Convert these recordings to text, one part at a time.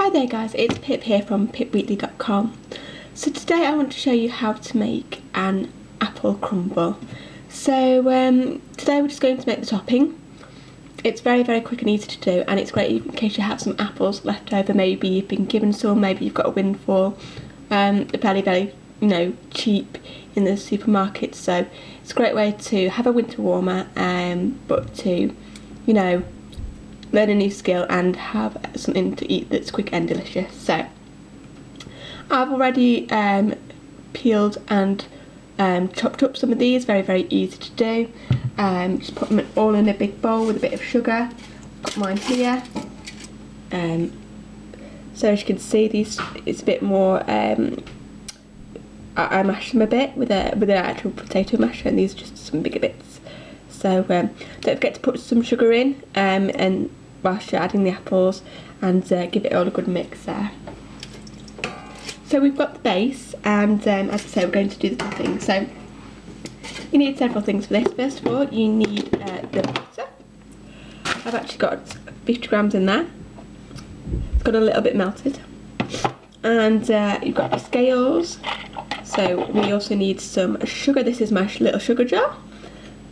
Hi there guys, it's Pip here from pipwheatley.com. So today I want to show you how to make an apple crumble. So um, today we're just going to make the topping. It's very very quick and easy to do and it's great in case you have some apples left over, maybe you've been given some, maybe you've got a windfall. Um, very very you know cheap in the supermarket so it's a great way to have a winter warmer um, but to you know learn a new skill and have something to eat that's quick and delicious. So I've already um, peeled and um, chopped up some of these, very very easy to do. Um, just put them all in a big bowl with a bit of sugar. Got mine here. Um, so as you can see, these it's a bit more. Um, I, I mash them a bit with a with an actual potato masher, and these are just some bigger bits. So um, don't forget to put some sugar in um, and whilst you're adding the apples and uh, give it all a good mix there. So we've got the base and um, as I say we're going to do the topping. So you need several things for this. First of all you need uh, the butter. I've actually got 50 grams in there. It's got a little bit melted. And uh, you've got the scales. So we also need some sugar. This is my little sugar jar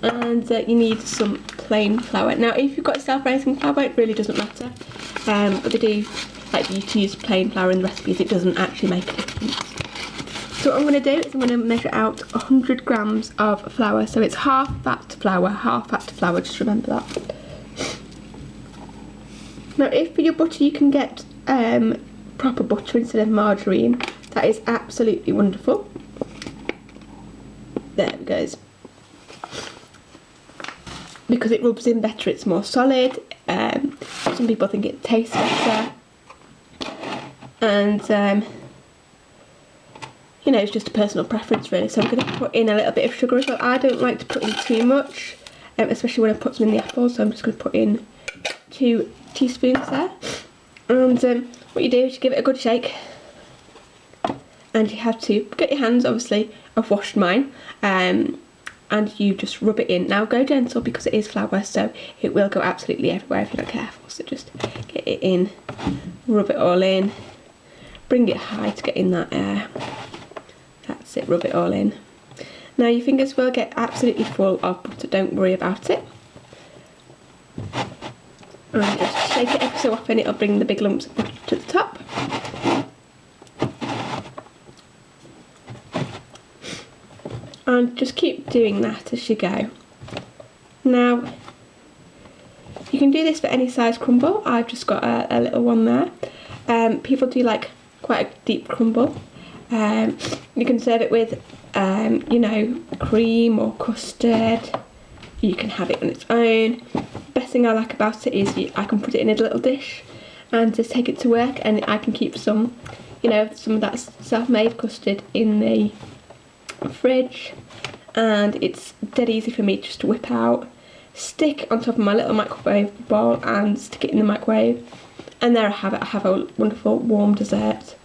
and uh, you need some plain flour. Now if you've got self-raising flour it really doesn't matter um, but they do like you to use plain flour in recipes it doesn't actually make a difference. So what I'm going to do is I'm going to measure out 100 grams of flour so it's half fat flour, half fat flour just remember that. Now if for your butter you can get um, proper butter instead of margarine that is absolutely wonderful. There it goes because it rubs in better it's more solid um, some people think it tastes better. And um, you know it's just a personal preference really so I'm going to put in a little bit of sugar as well. I don't like to put in too much um, especially when I put some in the apples so I'm just going to put in two teaspoons there. And um, what you do is you give it a good shake and you have to get your hands obviously I've washed mine um, and you just rub it in. Now go gentle because it is flour so it will go absolutely everywhere if you're not careful. So just get it in, rub it all in, bring it high to get in that air. That's it, rub it all in. Now your fingers will get absolutely full of butter, don't worry about it. And just shake it every so often, it'll bring the big lumps of butter to the top. And just keep doing that as you go. Now, you can do this for any size crumble, I've just got a, a little one there. Um, people do like quite a deep crumble. Um, you can serve it with, um, you know, cream or custard. You can have it on its own. Best thing I like about it is you, I can put it in a little dish and just take it to work and I can keep some, you know, some of that self-made custard in the fridge and it's dead easy for me just to whip out, stick on top of my little microwave bowl and stick it in the microwave. And there I have it, I have a wonderful warm dessert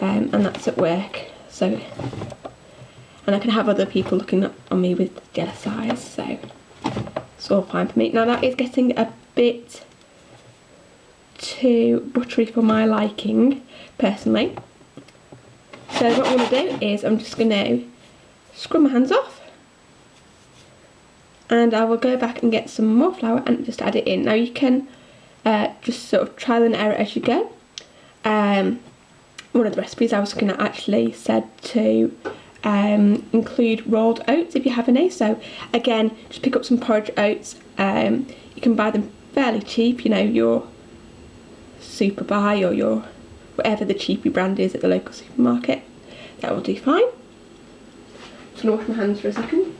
um, and that's at work. So and I can have other people looking on me with jealous eyes so it's all fine for me. Now that is getting a bit too buttery for my liking personally. So what I'm going to do is I'm just going to scrub my hands off and I will go back and get some more flour and just add it in. Now you can uh, just sort of trial and error as you go. Um, one of the recipes I was going to actually said to um, include rolled oats if you have any. So again, just pick up some porridge oats. Um, you can buy them fairly cheap, you know, your super buy or your whatever the cheapy brand is at the local supermarket. That will do fine going wash my hands for a second.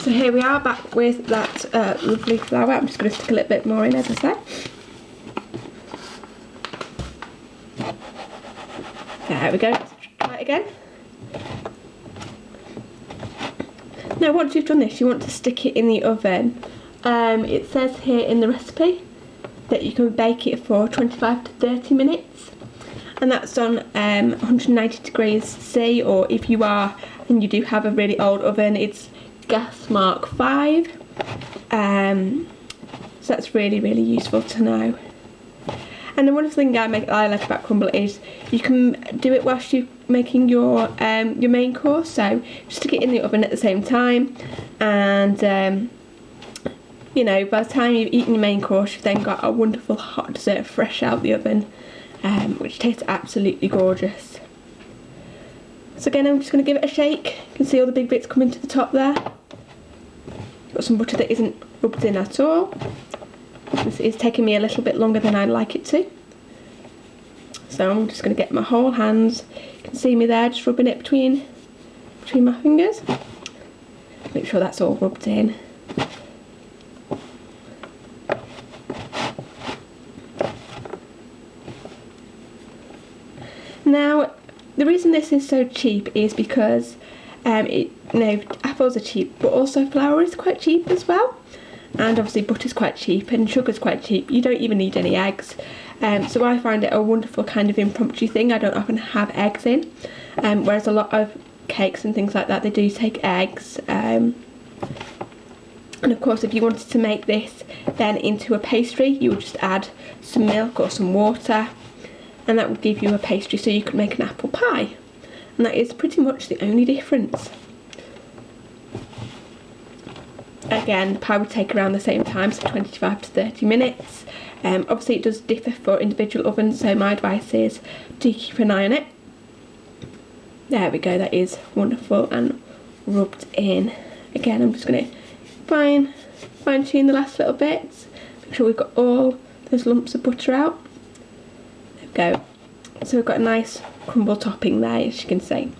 So here we are back with that uh, lovely flour. I'm just going to stick a little bit more in as I said. There we go. that again. Now once you've done this you want to stick it in the oven. Um, it says here in the recipe that you can bake it for 25 to 30 minutes and that's on um, 190 degrees C or if you are and you do have a really old oven it's gas mark 5 um, so that's really really useful to know and the wonderful thing I, make, I like about crumble is you can do it whilst you're making your um, your main course so just stick it in the oven at the same time and um, you know, by the time you've eaten your main course, you've then got a wonderful hot dessert fresh out the oven, um, which tastes absolutely gorgeous. So again, I'm just going to give it a shake. You can see all the big bits coming to the top there. Got some butter that isn't rubbed in at all. This is taking me a little bit longer than I'd like it to. So I'm just going to get my whole hands. You can see me there, just rubbing it between between my fingers. Make sure that's all rubbed in. Now, the reason this is so cheap is because um, it, know, apples are cheap, but also flour is quite cheap as well. And obviously butter's quite cheap and sugar's quite cheap. You don't even need any eggs. Um, so I find it a wonderful kind of impromptu thing. I don't often have eggs in. Um, whereas a lot of cakes and things like that, they do take eggs. Um, and of course, if you wanted to make this then into a pastry, you would just add some milk or some water and that would give you a pastry so you could make an apple pie and that is pretty much the only difference again the pie would take around the same time so 25 to 30 minutes um, obviously it does differ for individual ovens so my advice is do keep an eye on it there we go that is wonderful and rubbed in again I'm just going to fine fine tune the last little bits make sure we've got all those lumps of butter out There we go. So we've got a nice crumble topping there, as you can see.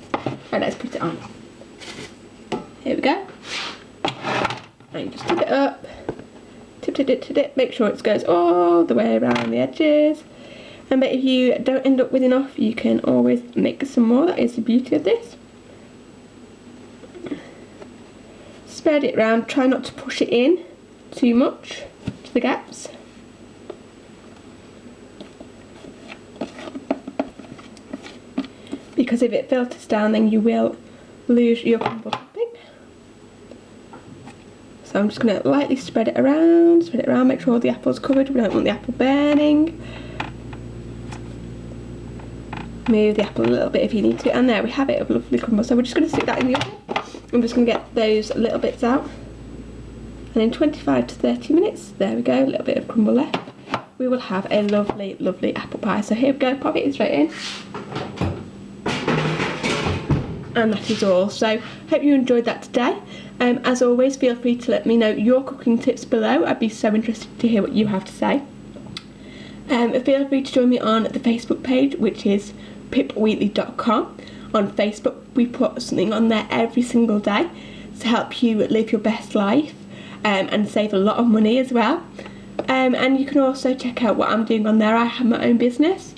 Right, let's put it on. Here we go. And just tip it up. Tip, tip, tip, tip, tip. Make sure it goes all the way around the edges. And but if you don't end up with enough, you can always make some more. That is the beauty of this. Spread it around. Try not to push it in too much to the gaps. because if it filters down then you will lose your crumble. So I'm just going to lightly spread it around, spread it around, make sure all the apple's covered, we don't want the apple burning. Move the apple a little bit if you need to, and there we have it, a lovely crumble. So we're just going to stick that in the oven. I'm just going to get those little bits out. And in 25 to 30 minutes, there we go, a little bit of crumble left, we will have a lovely, lovely apple pie. So here we go, pop it straight in and that is all so hope you enjoyed that today um, as always feel free to let me know your cooking tips below. I'd be so interested to hear what you have to say. Um, feel free to join me on the Facebook page which is pipwheatley.com on Facebook we put something on there every single day to help you live your best life um, and save a lot of money as well. Um, and you can also check out what I'm doing on there. I have my own business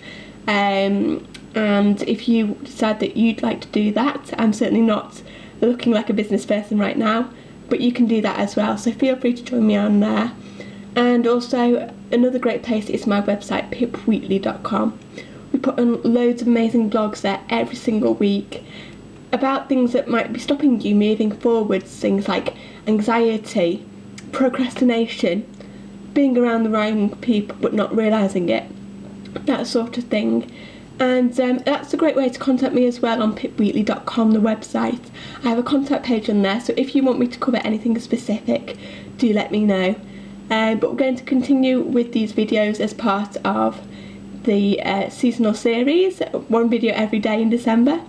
um, and if you decide that you'd like to do that I'm certainly not looking like a business person right now but you can do that as well. So feel free to join me on there. And also another great place is my website pipwheatley.com we put on loads of amazing blogs there every single week about things that might be stopping you moving forwards things like anxiety procrastination being around the wrong people but not realising it that sort of thing and um, that's a great way to contact me as well on pipwheatley.com, the website. I have a contact page on there, so if you want me to cover anything specific, do let me know. Um, but we're going to continue with these videos as part of the uh, seasonal series, one video every day in December.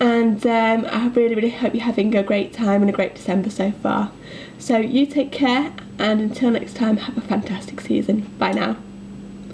And um, I really, really hope you're having a great time and a great December so far. So you take care, and until next time, have a fantastic season. Bye now.